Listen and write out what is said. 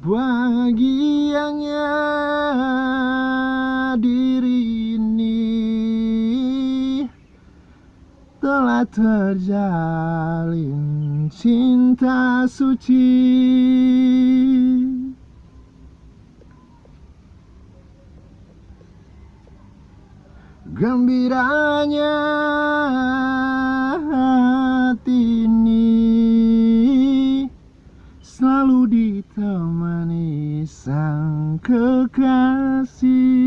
bahagianya diri ini telah terjalin cinta suci. Gembiranya hati ini selalu dita kekasih